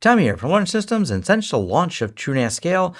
Tom here from Lawrence Systems and since the launch of TrueNAS Scale,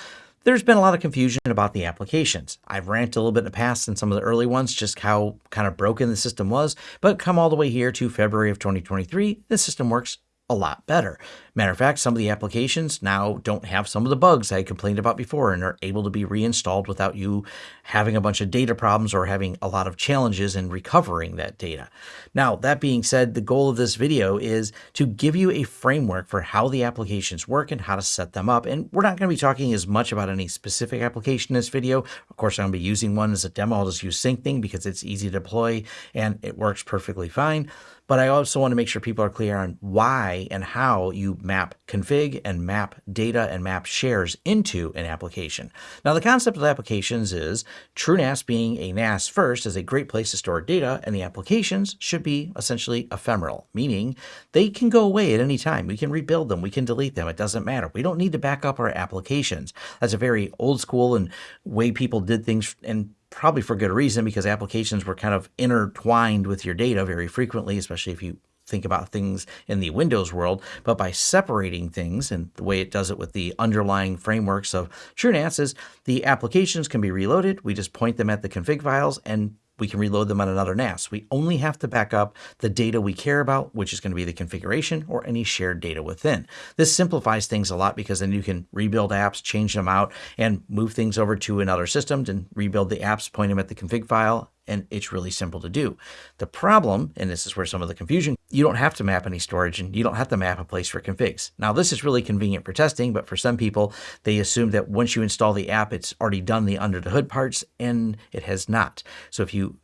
there's been a lot of confusion about the applications. I've ranted a little bit in the past in some of the early ones, just how kind of broken the system was, but come all the way here to February of 2023, the system works a lot better. Matter of fact, some of the applications now don't have some of the bugs I complained about before and are able to be reinstalled without you having a bunch of data problems or having a lot of challenges in recovering that data. Now, that being said, the goal of this video is to give you a framework for how the applications work and how to set them up. And we're not going to be talking as much about any specific application in this video. Of course, I'm going to be using one as a demo. I'll just use SyncThing because it's easy to deploy and it works perfectly fine. But I also want to make sure people are clear on why and how you map config and map data and map shares into an application. Now, the concept of applications is TrueNAS being a NAS first is a great place to store data, and the applications should be essentially ephemeral, meaning they can go away at any time. We can rebuild them, we can delete them, it doesn't matter. We don't need to back up our applications. That's a very old school and way people did things and probably for good reason because applications were kind of intertwined with your data very frequently, especially if you think about things in the Windows world, but by separating things and the way it does it with the underlying frameworks of TrueNAS is the applications can be reloaded. We just point them at the config files and we can reload them on another NAS. We only have to back up the data we care about, which is going to be the configuration or any shared data within. This simplifies things a lot because then you can rebuild apps, change them out, and move things over to another system and rebuild the apps, point them at the config file, and it's really simple to do. The problem, and this is where some of the confusion, you don't have to map any storage and you don't have to map a place for configs. Now this is really convenient for testing, but for some people, they assume that once you install the app, it's already done the under the hood parts and it has not. So if you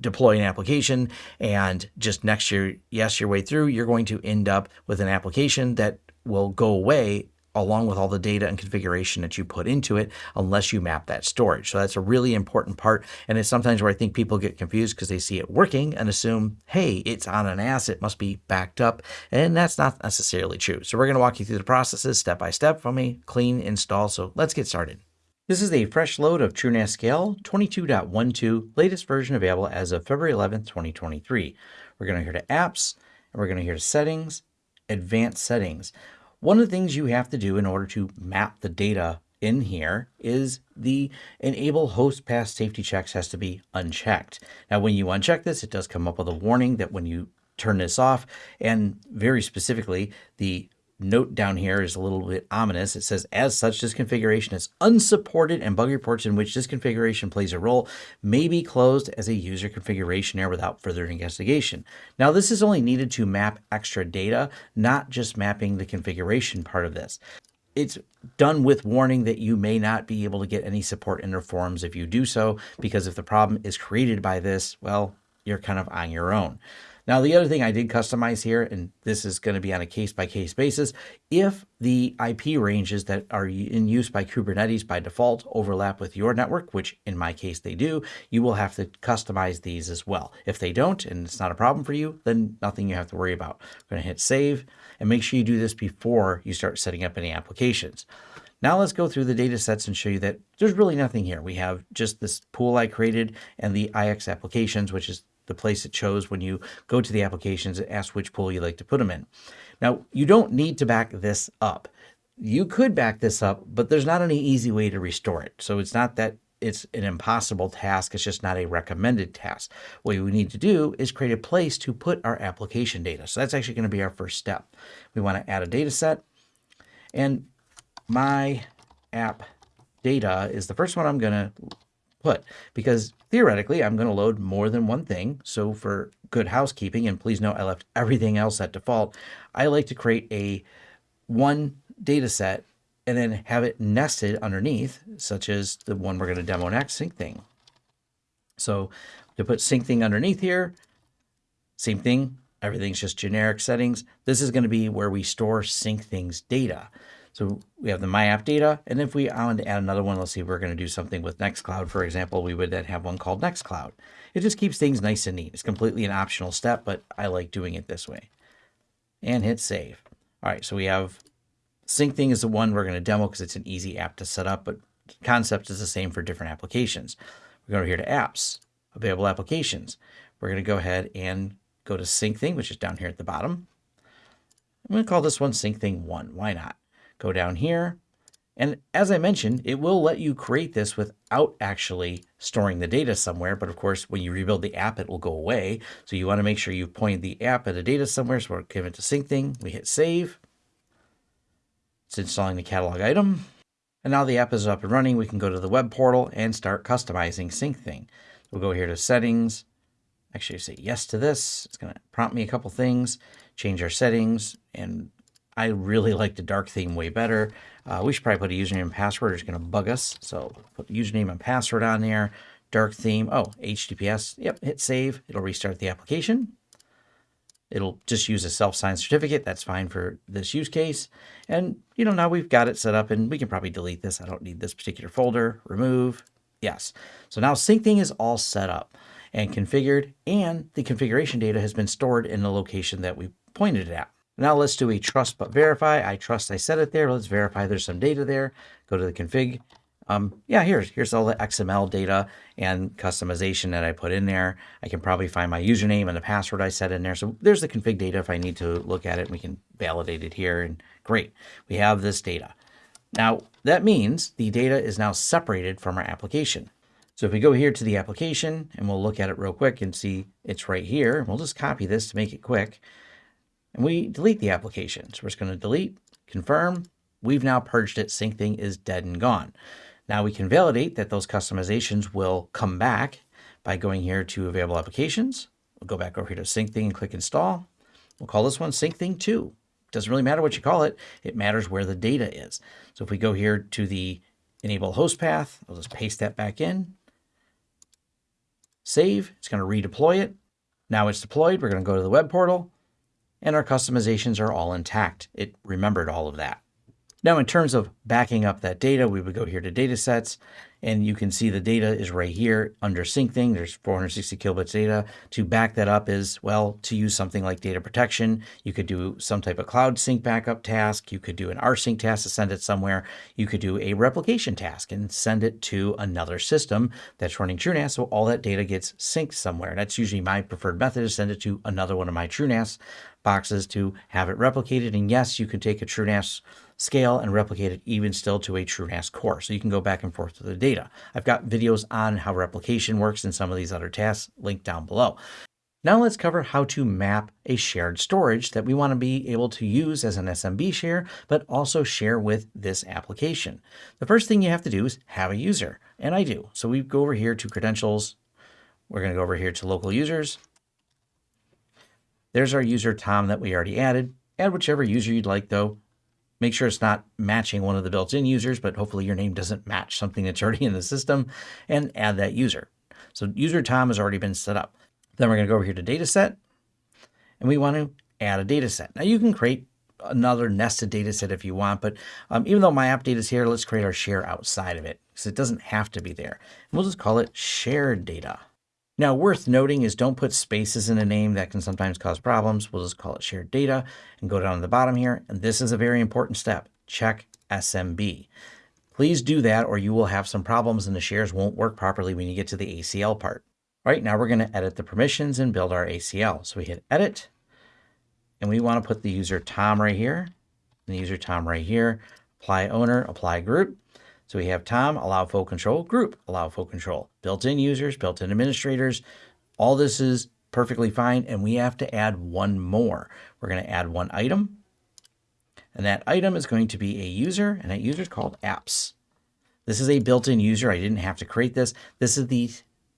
deploy an application and just next year, yes, your way through, you're going to end up with an application that will go away along with all the data and configuration that you put into it unless you map that storage. So that's a really important part. And it's sometimes where I think people get confused because they see it working and assume, hey, it's on an asset, must be backed up. And that's not necessarily true. So we're going to walk you through the processes step by step from a clean install. So let's get started. This is a fresh load of TrueNAS Scale 22.12, latest version available as of February 11th, 2023. We're going to here to apps, and we're going to here to settings, advanced settings. One of the things you have to do in order to map the data in here is the enable host path safety checks has to be unchecked. Now, when you uncheck this, it does come up with a warning that when you turn this off, and very specifically, the note down here is a little bit ominous. It says, as such, this configuration is unsupported and bug reports in which this configuration plays a role may be closed as a user configuration error without further investigation. Now, this is only needed to map extra data, not just mapping the configuration part of this. It's done with warning that you may not be able to get any support in their forums if you do so, because if the problem is created by this, well, you're kind of on your own. Now, the other thing I did customize here, and this is going to be on a case-by-case -case basis, if the IP ranges that are in use by Kubernetes by default overlap with your network, which in my case they do, you will have to customize these as well. If they don't, and it's not a problem for you, then nothing you have to worry about. I'm going to hit save, and make sure you do this before you start setting up any applications. Now let's go through the data sets and show you that there's really nothing here. We have just this pool I created and the IX applications, which is the place it shows when you go to the applications and ask which pool you like to put them in. Now, you don't need to back this up. You could back this up, but there's not any easy way to restore it. So it's not that it's an impossible task. It's just not a recommended task. What we need to do is create a place to put our application data. So that's actually going to be our first step. We want to add a data set and my app data is the first one I'm going to put because theoretically I'm going to load more than one thing. So for good housekeeping, and please note I left everything else at default, I like to create a one data set and then have it nested underneath, such as the one we're going to demo next, SyncThing. So to put SyncThing underneath here, same thing, everything's just generic settings. This is going to be where we store SyncThing's data. So we have the My App data, and if we want to add another one, let's see, we're going to do something with Nextcloud, for example, we would then have one called Nextcloud. It just keeps things nice and neat. It's completely an optional step, but I like doing it this way. And hit save. All right, so we have SyncThing is the one we're going to demo because it's an easy app to set up, but concept is the same for different applications. We're going to here to apps, available applications. We're going to go ahead and go to SyncThing, which is down here at the bottom. I'm going to call this one sync thing one. Why not? Go down here. And as I mentioned, it will let you create this without actually storing the data somewhere. But of course, when you rebuild the app, it will go away. So you want to make sure you've pointed the app at a data somewhere. So we're giving it to sync thing. We hit save. It's installing the catalog item. And now the app is up and running. We can go to the web portal and start customizing sync thing. We'll go here to settings. Actually say yes to this. It's going to prompt me a couple things, change our settings. And I really like the dark theme way better. Uh, we should probably put a username and password. It's going to bug us. So put username and password on there. Dark theme. Oh, HTTPS. Yep. Hit save. It'll restart the application. It'll just use a self-signed certificate. That's fine for this use case. And, you know, now we've got it set up and we can probably delete this. I don't need this particular folder. Remove. Yes. So now SyncThing is all set up and configured and the configuration data has been stored in the location that we pointed it at. Now let's do a trust but verify. I trust I set it there. Let's verify there's some data there. Go to the config um, yeah, here's, here's all the XML data and customization that I put in there. I can probably find my username and the password I set in there. So there's the config data if I need to look at it. We can validate it here and great. We have this data. Now that means the data is now separated from our application. So if we go here to the application and we'll look at it real quick and see it's right here, we'll just copy this to make it quick. And we delete the application. So we're just going to delete, confirm. We've now purged it. SyncThing is dead and gone. Now we can validate that those customizations will come back by going here to available applications. We'll go back over here to SyncThing and click install. We'll call this one SyncThing 2. Doesn't really matter what you call it. It matters where the data is. So if we go here to the enable host path, I'll just paste that back in. Save, it's going to redeploy it. Now it's deployed. We're going to go to the web portal and our customizations are all intact. It remembered all of that. Now, in terms of backing up that data, we would go here to data sets and you can see the data is right here under SyncThing. There's 460 kilobits data. To back that up is, well, to use something like data protection, you could do some type of cloud sync backup task. You could do an rsync task to send it somewhere. You could do a replication task and send it to another system that's running TrueNAS. So all that data gets synced somewhere. That's usually my preferred method to send it to another one of my TrueNAS boxes to have it replicated. And yes, you can take a TrueNAS scale and replicate it even still to a TrueNAS core. So you can go back and forth with the data. I've got videos on how replication works and some of these other tasks linked down below. Now let's cover how to map a shared storage that we want to be able to use as an SMB share, but also share with this application. The first thing you have to do is have a user, and I do. So we go over here to credentials. We're going to go over here to local users. There's our user Tom that we already added. Add whichever user you'd like though. Make sure it's not matching one of the built-in users, but hopefully your name doesn't match something that's already in the system and add that user. So user Tom has already been set up. Then we're going to go over here to data set and we want to add a data set. Now you can create another nested data set if you want, but um, even though my app data is here, let's create our share outside of it because it doesn't have to be there. And we'll just call it shared data. Now, worth noting is don't put spaces in a name that can sometimes cause problems. We'll just call it shared data and go down to the bottom here. And this is a very important step. Check SMB. Please do that or you will have some problems and the shares won't work properly when you get to the ACL part. All right, now we're going to edit the permissions and build our ACL. So we hit edit and we want to put the user Tom right here and the user Tom right here. Apply owner, apply group. So we have Tom, allow full control, group, allow full control, built-in users, built-in administrators. All this is perfectly fine. And we have to add one more. We're going to add one item. And that item is going to be a user, and that user is called apps. This is a built-in user. I didn't have to create this. This is the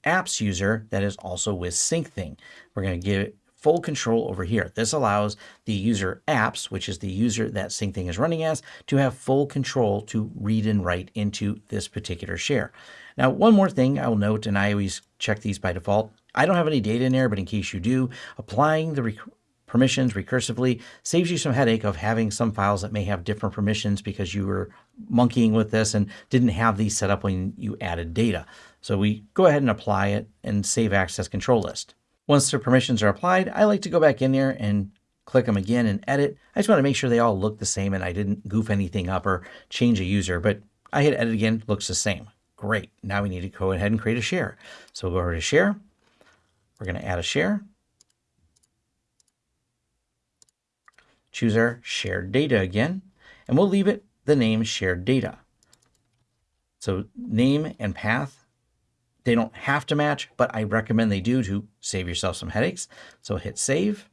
apps user that is also with SyncThing. We're going to give full control over here. This allows the user apps, which is the user that SyncThing is running as, to have full control to read and write into this particular share. Now, one more thing I'll note, and I always check these by default. I don't have any data in there, but in case you do, applying the permissions recursively saves you some headache of having some files that may have different permissions because you were monkeying with this and didn't have these set up when you added data. So we go ahead and apply it and save access control list. Once the permissions are applied, I like to go back in there and click them again and edit. I just want to make sure they all look the same and I didn't goof anything up or change a user, but I hit edit again, looks the same. Great. Now we need to go ahead and create a share. So we'll go over to share. We're going to add a share. choose our shared data again, and we'll leave it the name shared data. So name and path, they don't have to match, but I recommend they do to save yourself some headaches. So hit save,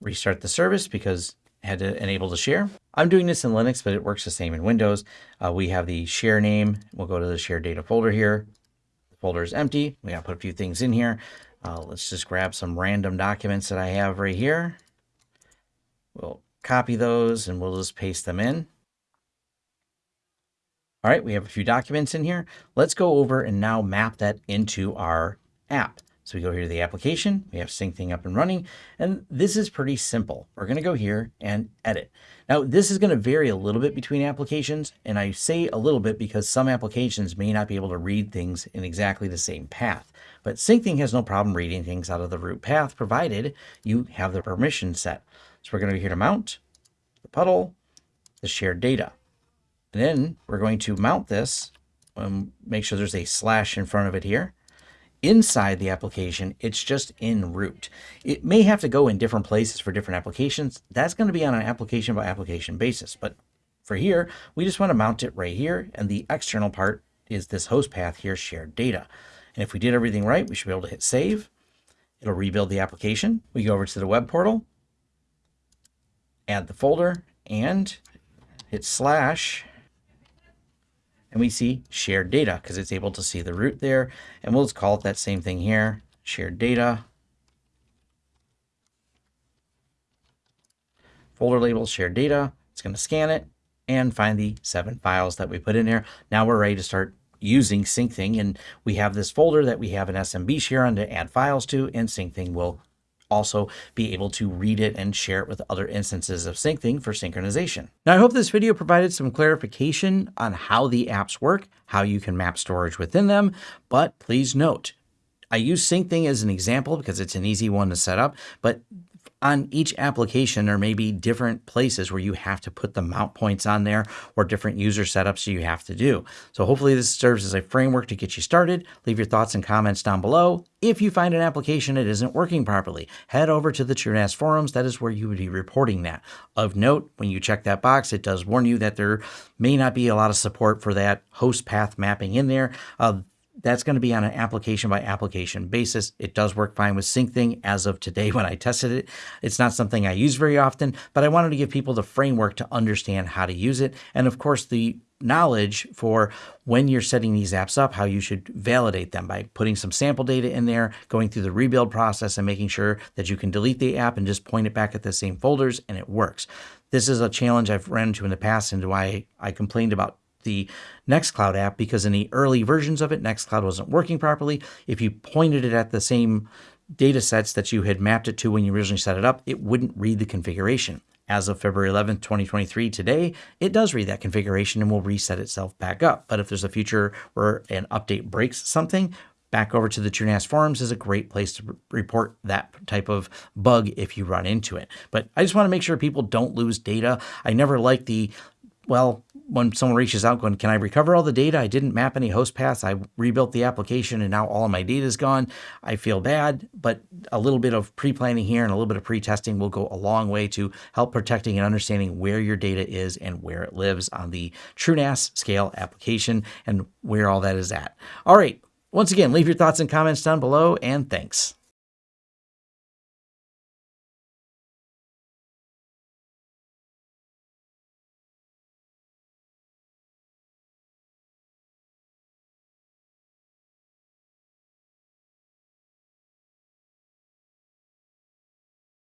restart the service because I had to enable the share. I'm doing this in Linux, but it works the same in Windows. Uh, we have the share name. We'll go to the shared data folder here. The folder is empty. We gotta put a few things in here. Uh, let's just grab some random documents that I have right here. We'll copy those and we'll just paste them in. All right, we have a few documents in here. Let's go over and now map that into our app. So we go here to the application, we have SyncThing up and running, and this is pretty simple. We're gonna go here and edit. Now, this is gonna vary a little bit between applications, and I say a little bit because some applications may not be able to read things in exactly the same path. But SyncThing has no problem reading things out of the root path, provided you have the permission set. So we're gonna go here to mount, the puddle, the shared data. Then we're going to mount this, and make sure there's a slash in front of it here. Inside the application, it's just in root. It may have to go in different places for different applications. That's going to be on an application by application basis. But for here, we just want to mount it right here. And the external part is this host path here, shared data. And if we did everything right, we should be able to hit save. It'll rebuild the application. We go over to the web portal, add the folder, and hit slash and we see shared data because it's able to see the root there. And we'll just call it that same thing here, shared data. Folder label, shared data. It's going to scan it and find the seven files that we put in there. Now we're ready to start using SyncThing, and we have this folder that we have an SMB share on to add files to, and SyncThing will also be able to read it and share it with other instances of SyncThing for synchronization. Now, I hope this video provided some clarification on how the apps work, how you can map storage within them, but please note, I use SyncThing as an example because it's an easy one to set up, but on each application, there may be different places where you have to put the mount points on there or different user setups you have to do. So hopefully this serves as a framework to get you started. Leave your thoughts and comments down below. If you find an application that isn't working properly, head over to the TrueNAS forums. That is where you would be reporting that. Of note, when you check that box, it does warn you that there may not be a lot of support for that host path mapping in there. Uh, that's going to be on an application by application basis. It does work fine with SyncThing as of today when I tested it. It's not something I use very often, but I wanted to give people the framework to understand how to use it. And of course, the knowledge for when you're setting these apps up, how you should validate them by putting some sample data in there, going through the rebuild process and making sure that you can delete the app and just point it back at the same folders and it works. This is a challenge I've run into in the past and why I complained about the Nextcloud app because in the early versions of it, Nextcloud wasn't working properly. If you pointed it at the same data sets that you had mapped it to when you originally set it up, it wouldn't read the configuration. As of February 11th, 2023, today, it does read that configuration and will reset itself back up. But if there's a future where an update breaks something, back over to the TrueNAS forums is a great place to report that type of bug if you run into it. But I just want to make sure people don't lose data. I never like the, well, when someone reaches out going, can I recover all the data? I didn't map any host paths. I rebuilt the application and now all of my data is gone. I feel bad, but a little bit of pre-planning here and a little bit of pre-testing will go a long way to help protecting and understanding where your data is and where it lives on the TrueNAS scale application and where all that is at. All right. Once again, leave your thoughts and comments down below and thanks.